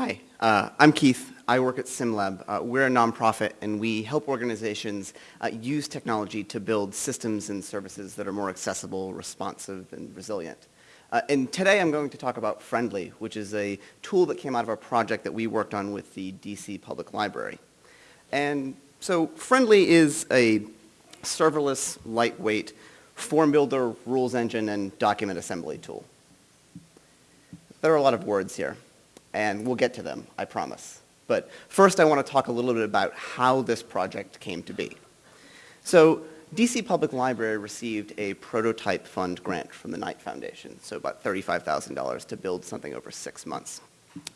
Hi, uh, I'm Keith. I work at SimLab. Uh, we're a nonprofit and we help organizations uh, use technology to build systems and services that are more accessible, responsive, and resilient. Uh, and today I'm going to talk about Friendly, which is a tool that came out of a project that we worked on with the DC Public Library. And so Friendly is a serverless, lightweight, form builder, rules engine, and document assembly tool. There are a lot of words here and we'll get to them, I promise. But first I want to talk a little bit about how this project came to be. So DC Public Library received a prototype fund grant from the Knight Foundation, so about $35,000 to build something over six months.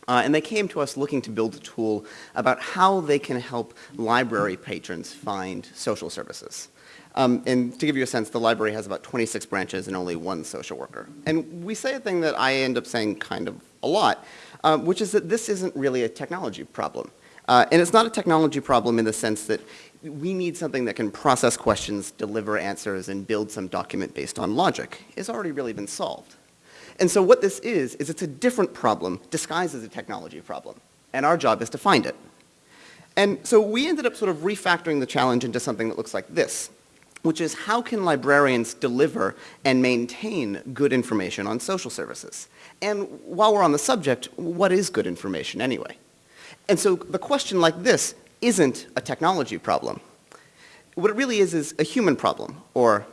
Uh, and they came to us looking to build a tool about how they can help library patrons find social services. Um, and to give you a sense, the library has about 26 branches and only one social worker. And we say a thing that I end up saying kind of a lot, um, which is that this isn't really a technology problem. Uh, and it's not a technology problem in the sense that we need something that can process questions, deliver answers, and build some document based on logic. It's already really been solved. And so what this is, is it's a different problem disguised as a technology problem. And our job is to find it. And so we ended up sort of refactoring the challenge into something that looks like this which is how can librarians deliver and maintain good information on social services? And while we're on the subject, what is good information anyway? And so the question like this isn't a technology problem. What it really is is a human problem, or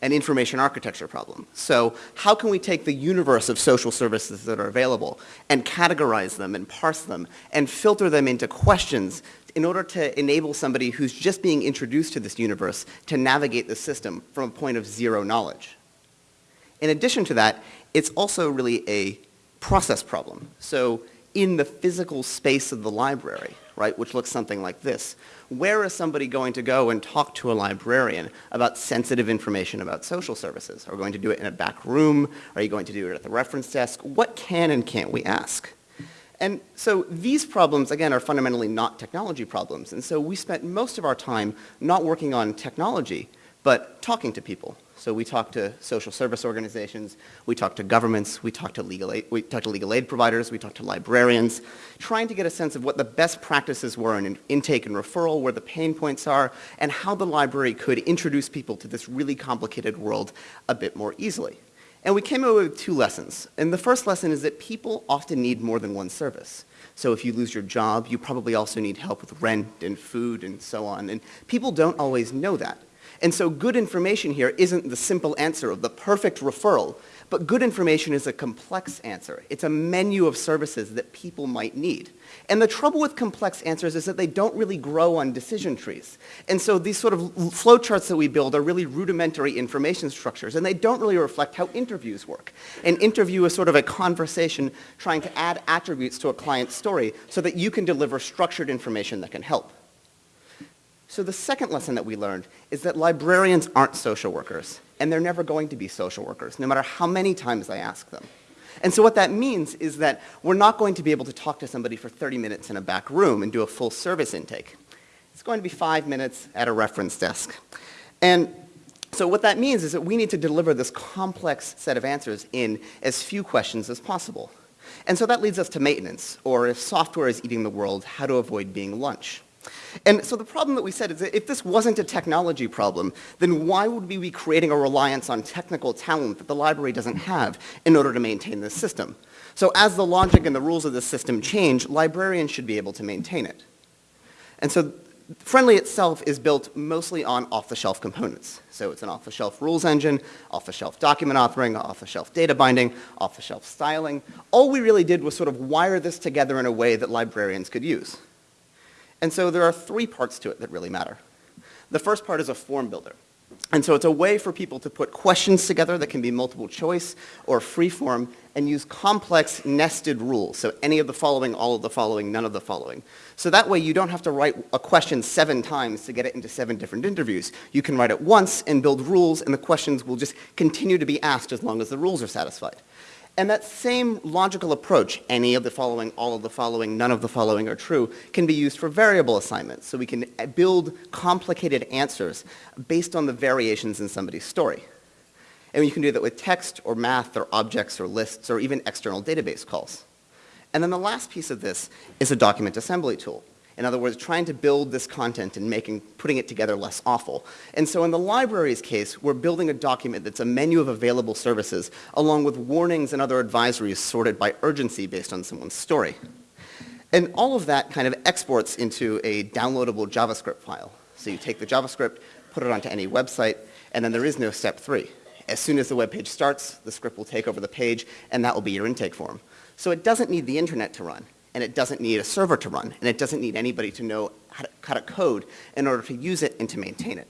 an information architecture problem. So how can we take the universe of social services that are available and categorize them and parse them and filter them into questions in order to enable somebody who's just being introduced to this universe to navigate the system from a point of zero knowledge. In addition to that, it's also really a process problem. So in the physical space of the library, right, which looks something like this, where is somebody going to go and talk to a librarian about sensitive information about social services? Are we going to do it in a back room? Are you going to do it at the reference desk? What can and can't we ask? And so these problems, again, are fundamentally not technology problems. And so we spent most of our time not working on technology, but talking to people. So we talked to social service organizations, we talked to governments, we talked to legal aid, we talked to legal aid providers, we talked to librarians, trying to get a sense of what the best practices were in intake and referral, where the pain points are, and how the library could introduce people to this really complicated world a bit more easily. And we came away with two lessons. And the first lesson is that people often need more than one service. So if you lose your job, you probably also need help with rent and food and so on. And people don't always know that. And so good information here isn't the simple answer of the perfect referral, but good information is a complex answer. It's a menu of services that people might need. And the trouble with complex answers is that they don't really grow on decision trees. And so these sort of flowcharts that we build are really rudimentary information structures, and they don't really reflect how interviews work. An interview is sort of a conversation trying to add attributes to a client's story so that you can deliver structured information that can help. So the second lesson that we learned is that librarians aren't social workers, and they're never going to be social workers, no matter how many times I ask them. And so what that means is that we're not going to be able to talk to somebody for 30 minutes in a back room and do a full service intake. It's going to be five minutes at a reference desk. And so what that means is that we need to deliver this complex set of answers in as few questions as possible. And so that leads us to maintenance, or if software is eating the world, how to avoid being lunch. And so the problem that we said is that if this wasn't a technology problem, then why would we be creating a reliance on technical talent that the library doesn't have in order to maintain this system? So as the logic and the rules of the system change, librarians should be able to maintain it. And so Friendly itself is built mostly on off-the-shelf components. So it's an off-the-shelf rules engine, off-the-shelf document authoring, off-the-shelf data binding, off-the-shelf styling. All we really did was sort of wire this together in a way that librarians could use. And so there are three parts to it that really matter. The first part is a form builder. And so it's a way for people to put questions together that can be multiple choice or free form and use complex nested rules. So any of the following, all of the following, none of the following. So that way you don't have to write a question seven times to get it into seven different interviews. You can write it once and build rules and the questions will just continue to be asked as long as the rules are satisfied. And that same logical approach, any of the following, all of the following, none of the following are true, can be used for variable assignments. So we can uh, build complicated answers based on the variations in somebody's story. And you can do that with text or math or objects or lists or even external database calls. And then the last piece of this is a document assembly tool. In other words, trying to build this content and making, putting it together less awful. And so in the library's case, we're building a document that's a menu of available services, along with warnings and other advisories sorted by urgency based on someone's story. And all of that kind of exports into a downloadable JavaScript file. So you take the JavaScript, put it onto any website, and then there is no step three. As soon as the web page starts, the script will take over the page, and that will be your intake form. So it doesn't need the internet to run and it doesn't need a server to run, and it doesn't need anybody to know how to, how to code in order to use it and to maintain it.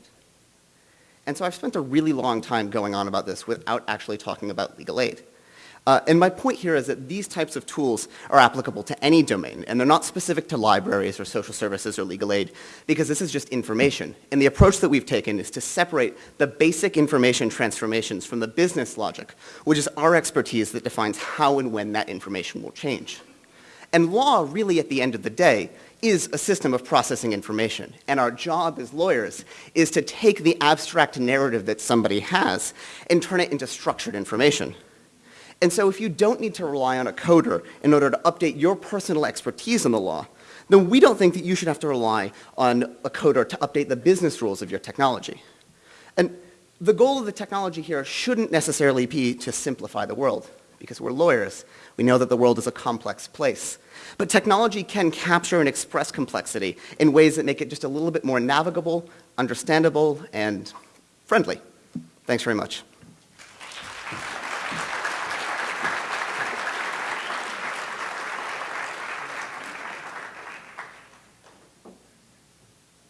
And so I've spent a really long time going on about this without actually talking about legal aid. Uh, and my point here is that these types of tools are applicable to any domain, and they're not specific to libraries or social services or legal aid, because this is just information. And the approach that we've taken is to separate the basic information transformations from the business logic, which is our expertise that defines how and when that information will change. And law, really at the end of the day, is a system of processing information. And our job as lawyers is to take the abstract narrative that somebody has and turn it into structured information. And so if you don't need to rely on a coder in order to update your personal expertise in the law, then we don't think that you should have to rely on a coder to update the business rules of your technology. And the goal of the technology here shouldn't necessarily be to simplify the world because we're lawyers. We know that the world is a complex place. But technology can capture and express complexity in ways that make it just a little bit more navigable, understandable, and friendly. Thanks very much.